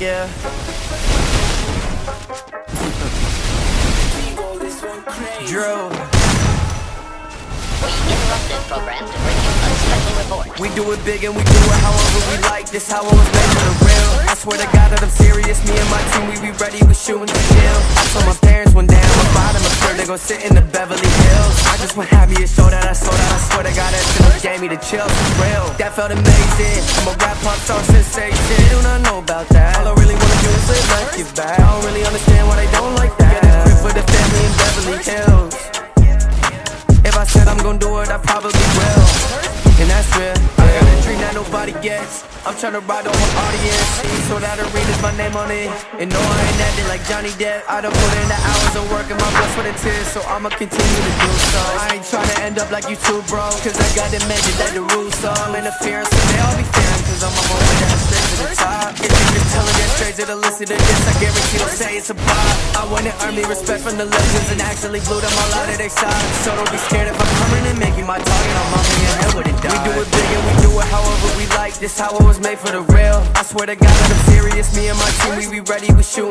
Yeah. Drew. We interrupt this program to bring you a. We do it big and we do it however we like. This how I was made for the real. I swear to God that I'm serious. Me and my team, we be ready. We shooting the kill. I told my parents one day I'm about them. I'm sure they gon' sit in the Beverly Hills. I just want happy to show that I sold out. I swear to God that shit gave me the chills. For real. That felt amazing. I'm a rap pop star sensation. They do not know about that. If I said I'm gon' do it, I probably will. And that's real. I got a dream that nobody gets. I'm tryna ride on my audience. So that arena's my name on it. And no, I ain't acting like Johnny Depp. I done put in the hours of work and my blood, sweat, and tears. So I'ma continue to do so. I ain't tryna end up like you two, bro. Cause I got to mention that the rules, so I'm. So they all be fearing. Cause I'm my way down straight to the top. If you just tell her that straight to the listen to this, I guarantee they'll say it's a bop. I wanna earn me respect from the legends and actually blew them all out of their side. So don't be scared if I'm making my target. On. We do it big and we do it however we like. This how it was made for the real. I swear to God that I'm serious. Me and my team, we be ready. We shoot.